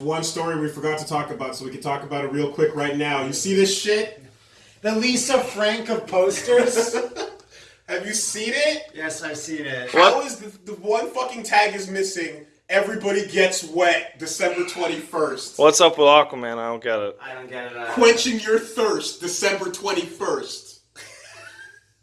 One story we forgot to talk about, so we can talk about it real quick right now. You see this shit? The Lisa Frank of posters. Have you seen it? yes, I've seen it. How is the, the one fucking tag is missing? Everybody gets wet. December twenty first. What's up with Aquaman? I don't get it. I don't get it. Quenching your thirst. December twenty first.